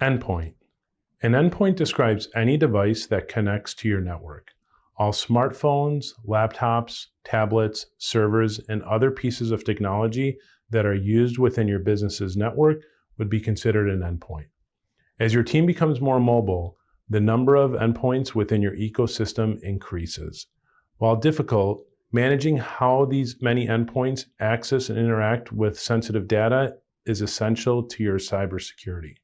Endpoint. An endpoint describes any device that connects to your network. All smartphones, laptops, tablets, servers, and other pieces of technology that are used within your business's network would be considered an endpoint. As your team becomes more mobile, the number of endpoints within your ecosystem increases. While difficult, managing how these many endpoints access and interact with sensitive data is essential to your cybersecurity.